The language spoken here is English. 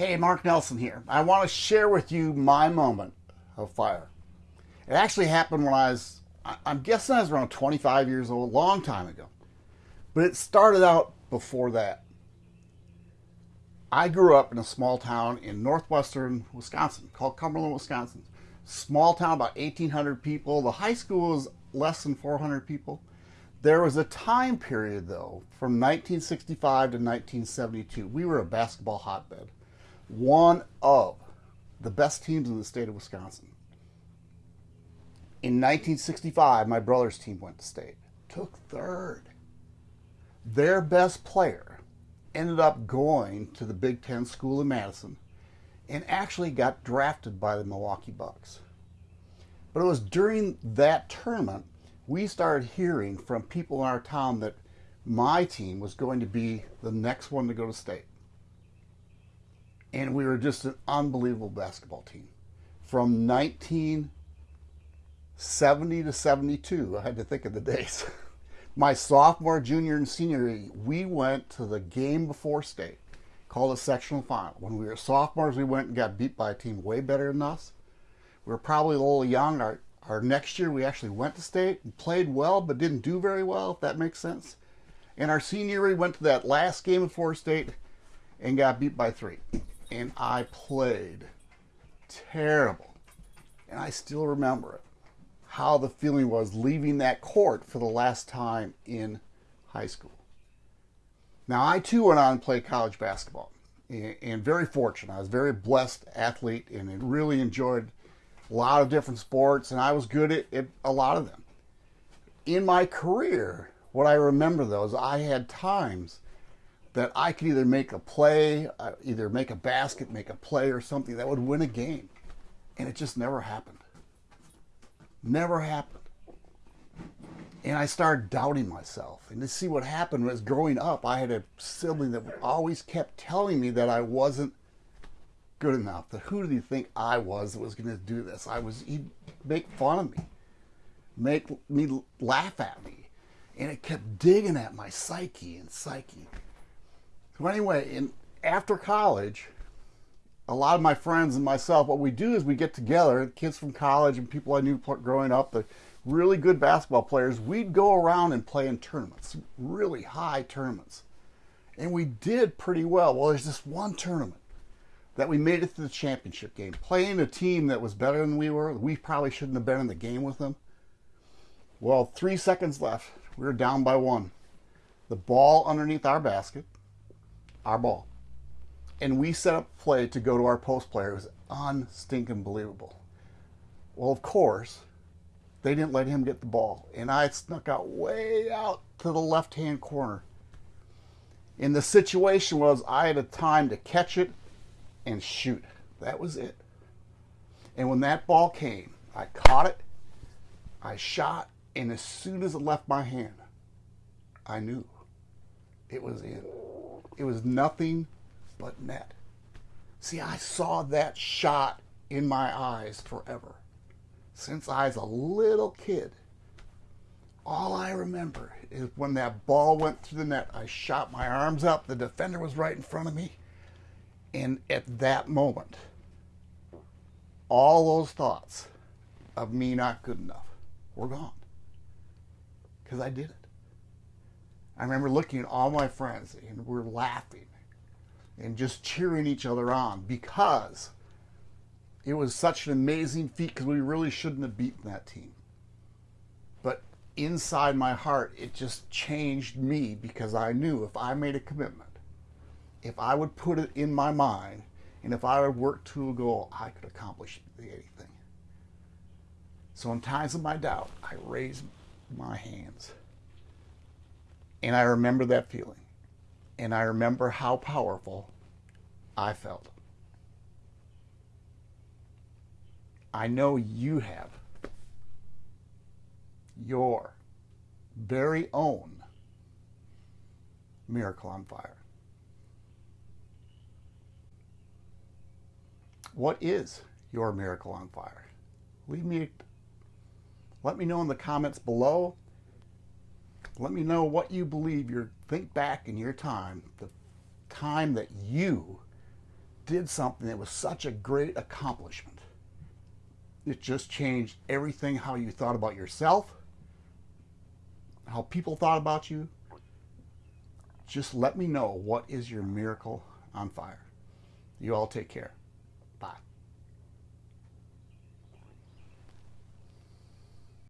Hey, Mark Nelson here. I want to share with you my moment of fire. It actually happened when I was, I'm guessing I was around 25 years old, a long time ago. But it started out before that. I grew up in a small town in northwestern Wisconsin called Cumberland, Wisconsin. Small town, about 1,800 people. The high school was less than 400 people. There was a time period, though, from 1965 to 1972. We were a basketball hotbed. One of the best teams in the state of Wisconsin. In 1965, my brother's team went to state, took third. Their best player ended up going to the Big Ten School in Madison and actually got drafted by the Milwaukee Bucks. But it was during that tournament we started hearing from people in our town that my team was going to be the next one to go to state. And we were just an unbelievable basketball team. From 1970 to 72, I had to think of the days. My sophomore, junior, and senior year, we went to the game before state, called a sectional final. When we were sophomores, we went and got beat by a team way better than us. We were probably a little young. Our our next year, we actually went to state and played well, but didn't do very well, if that makes sense. And our senior year, we went to that last game before state and got beat by three. And I played terrible. And I still remember it. How the feeling was leaving that court for the last time in high school. Now, I too went on and played college basketball. And very fortunate. I was a very blessed athlete and really enjoyed a lot of different sports, and I was good at, at a lot of them. In my career, what I remember though is I had times that I could either make a play, uh, either make a basket, make a play, or something that would win a game. And it just never happened. Never happened. And I started doubting myself. And to see what happened was growing up, I had a sibling that always kept telling me that I wasn't good enough. That who did he think I was that was going to do this? I was he'd make fun of me, make me laugh at me, and it kept digging at my psyche and psyche. So anyway, in after college, a lot of my friends and myself, what we do is we get together, kids from college and people I knew growing up, the really good basketball players. We'd go around and play in tournaments, really high tournaments, and we did pretty well. Well, there's this one tournament that we made it to the championship game, playing a team that was better than we were. We probably shouldn't have been in the game with them. Well, three seconds left. We were down by one. The ball underneath our basket, our ball. And we set up play to go to our post player. It was unstinking believable. Well, of course, they didn't let him get the ball. And I snuck out way out to the left hand corner. And the situation was I had a time to catch it and shoot. That was it. And when that ball came, I caught it, I shot, and as soon as it left my hand, I knew it was in. It was nothing but net. See, I saw that shot in my eyes forever. Since I was a little kid, all I remember is when that ball went through the net, I shot my arms up. The defender was right in front of me. And at that moment, all those thoughts of me not good enough were gone. Because I did it. I remember looking at all my friends and we're laughing and just cheering each other on because it was such an amazing feat because we really shouldn't have beaten that team. But inside my heart, it just changed me because I knew if I made a commitment, if I would put it in my mind and if I would work to a goal, I could accomplish anything. So in times of my doubt, I raise my hands. And I remember that feeling. And I remember how powerful I felt. I know you have your very own miracle on fire. What is your miracle on fire? Leave me, let me know in the comments below. Let me know what you believe your think back in your time, the time that you did something that was such a great accomplishment. It just changed everything how you thought about yourself, how people thought about you. Just let me know what is your miracle on fire. You all take care. Bye.